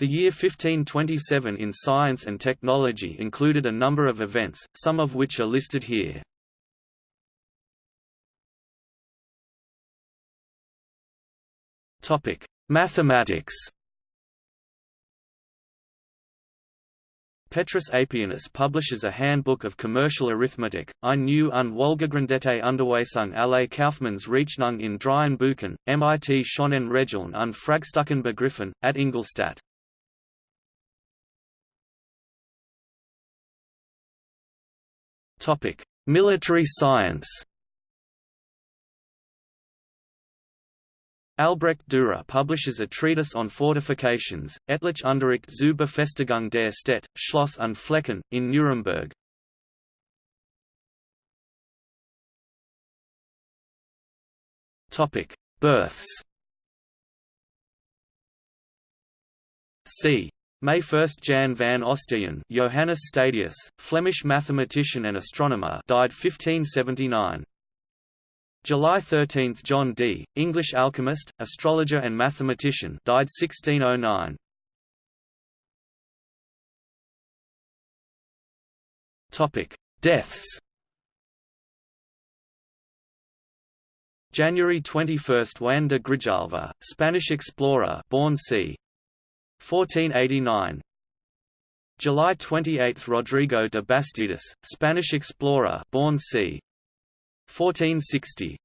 The year 1527 in science and technology included a number of events, some of which are listed here. Topic: Mathematics Petrus Apianus publishes a handbook of commercial arithmetic, ein new und wohlgegründete Unterweisung alle Kaufmannsrechnung in dreien Büchern, mit schonen Regeln und Fragstucken begriffen, at Ingolstadt. Military science Albrecht Dürer publishes a treatise on fortifications, Etliche Unterricht zu Befestigung der Städte, Schloss und Flecken, in Nuremberg. Births c. May 1 Jan van Ostaeyen Johannes Stadius, Flemish mathematician and astronomer died 1579. July 13 – John Dee, English alchemist, astrologer and mathematician died 1609. Deaths January 21 – Juan de Grijalva, Spanish explorer born c. 1489 July 28 – Rodrigo de Bastidas, Spanish explorer born c. 1460